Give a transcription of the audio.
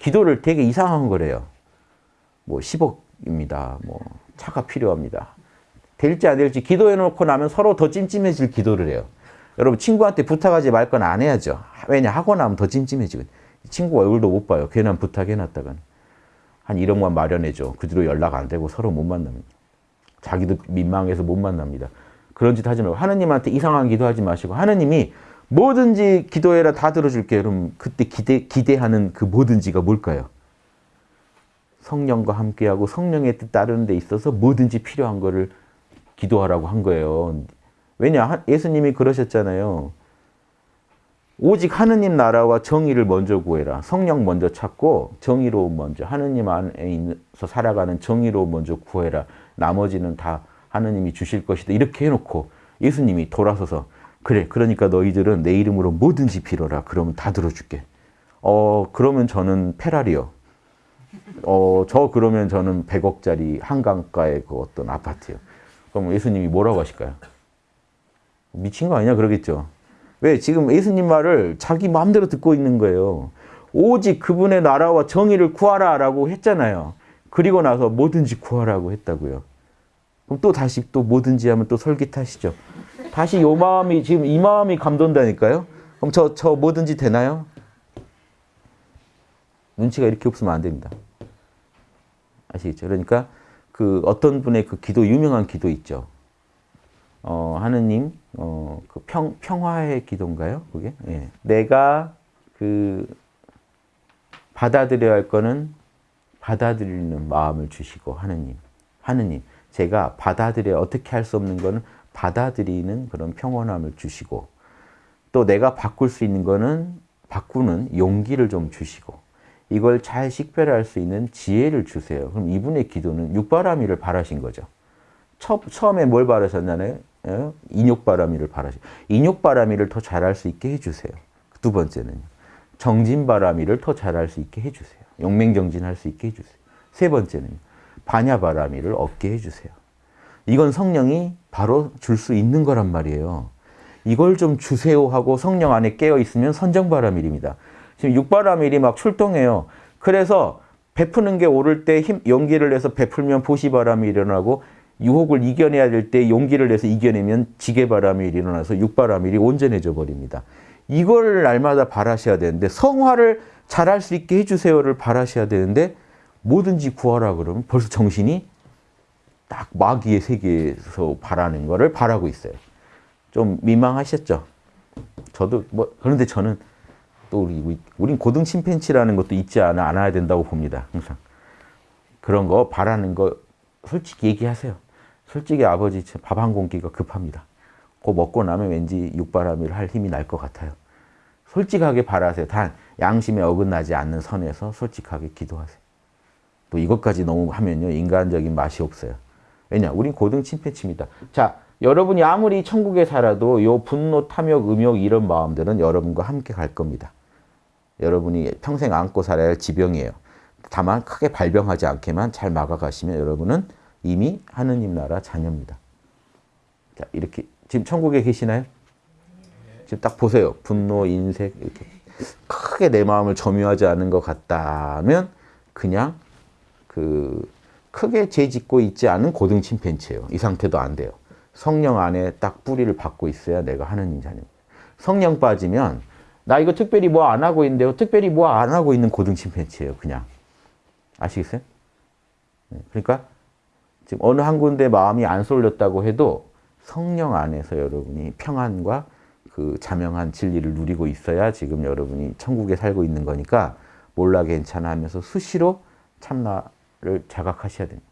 기도를 되게 이상한 거래요. 뭐 10억입니다. 뭐 차가 필요합니다. 될지 안 될지 기도해 놓고 나면 서로 더 찜찜해질 기도를 해요. 여러분 친구한테 부탁하지 말 건 안 해야죠. 왜냐 하고 나면 더 찜찜해지거든. 친구 얼굴도 못 봐요. 괜한 부탁해놨다간. 한 1억만 마련해줘. 그 뒤로 연락 안 되고 서로 못 만납니다. 자기도 민망해서 못 만납니다. 그런 짓 하지 말고 하느님한테 이상한 기도하지 마시고 하느님이 뭐든지 기도해라 다 들어줄게. 그럼 그때 기대, 기대하는 그 뭐든지가 뭘까요? 성령과 함께하고 성령의 뜻 따르는 데 있어서 뭐든지 필요한 거를 기도하라고 한 거예요. 왜냐? 예수님이 그러셨잖아요. 오직 하느님 나라와 정의를 먼저 구해라. 성령 먼저 찾고 정의로 먼저 하느님 안에 서 살아가는 정의로 먼저 구해라. 나머지는 다 하느님이 주실 것이다. 이렇게 해놓고 예수님이 돌아서서 그래 그러니까 너희들은 내 이름으로 뭐든지 빌어라. 그러면 다 들어줄게. 어 그러면 저는 페라리요. 어 저 그러면 저는 100억짜리 한강가의 그 어떤 아파트요. 그럼 예수님이 뭐라고 하실까요? 미친 거 아니냐 그러겠죠. 왜? 지금 예수님 말을 자기 마음대로 듣고 있는 거예요. 오직 그분의 나라와 정의를 구하라 라고 했잖아요. 그리고 나서 뭐든지 구하라고 했다고요. 그럼 또 다시 또 뭐든지 하면 또 솔깃하시죠. 다시 요 마음이 지금 이 마음이 감돈다니까요. 그럼 저, 저 뭐든지 되나요? 눈치가 이렇게 없으면 안 됩니다. 아시겠죠? 그러니까 그 어떤 분의 그 기도, 유명한 기도 있죠. 어, 하느님, 어, 그 평, 평화의 기도인가요? 그게? 예. 내가 그 받아들여야 할 거는 받아들이는 마음을 주시고, 하느님. 하느님. 제가 받아들여 어떻게 할 수 없는 거는 받아들이는 그런 평온함을 주시고, 또 내가 바꿀 수 있는 거는 바꾸는 용기를 좀 주시고, 이걸 잘 식별할 수 있는 지혜를 주세요. 그럼 이분의 기도는 육바라미를 바라신 거죠. 처, 처음에 뭘 바라셨나요? 예? 인욕바라미를 바라시 인욕바라미를 더 잘할 수 있게 해주세요. 두 번째는 정진바라미를 더 잘할 수 있게 해주세요. 용맹정진할 수 있게 해주세요. 세 번째는 반야바라미를 얻게 해주세요. 이건 성령이 바로 줄 수 있는 거란 말이에요. 이걸 좀 주세요 하고 성령 안에 깨어 있으면 선정바라밀입니다. 지금 육바라밀이 막 출동해요. 그래서 베푸는 게 오를 때 힘, 용기를 내서 베풀면 보시바람이 일어나고 유혹을 이겨내야 될 때 용기를 내서 이겨내면 지게바람이 일어나서 육바라밀이 온전해져 버립니다. 이걸 날마다 바라셔야 되는데 성화를 잘할 수 있게 해주세요를 바라셔야 되는데 뭐든지 구하라 그러면 벌써 정신이 딱 마귀의 세계에서 바라는 거를 바라고 있어요. 좀 민망하셨죠? 저도 뭐 그런데 저는 또 우리 우린 고등 침팬치라는 것도 있지 않아 않아야 된다고 봅니다. 항상 그런 거 바라는 거 솔직히 얘기하세요. 솔직히 아버지 밥 한 공기가 급합니다. 그거 먹고 나면 왠지 육바람이를 할 힘이 날 것 같아요. 솔직하게 바라세요. 단 양심에 어긋나지 않는 선에서 솔직하게 기도하세요. 또 이것까지 너무 하면요. 인간적인 맛이 없어요. 왜냐? 우린 고등 침팬치입니다. 자, 여러분이 아무리 천국에 살아도 요 분노, 탐욕, 음욕 이런 마음들은 여러분과 함께 갈 겁니다. 여러분이 평생 안고 살아야 할 지병이에요. 다만 크게 발병하지 않게만 잘 막아가시면 여러분은 이미 하느님 나라 자녀입니다. 자, 이렇게 지금 천국에 계시나요? 지금 딱 보세요. 분노, 인색 이렇게 크게 내 마음을 점유하지 않은 것 같다면 그냥 그 크게 죄짓고 있지 않은 고등 침팬치예요. 이 상태도 안 돼요. 성령 안에 딱 뿌리를 받고 있어야 내가 하느님 자녀입니다. 성령 빠지면 나 이거 특별히 뭐 안 하고 있는데요. 특별히 뭐 안 하고 있는 고등 침팬치예요. 그냥. 아시겠어요? 네, 그러니까 지금 어느 한 군데 마음이 안 쏠렸다고 해도 성령 안에서 여러분이 평안과 그 자명한 진리를 누리고 있어야 지금 여러분이 천국에 살고 있는 거니까 몰라 괜찮아 하면서 수시로 참나를 자각하셔야 됩니다.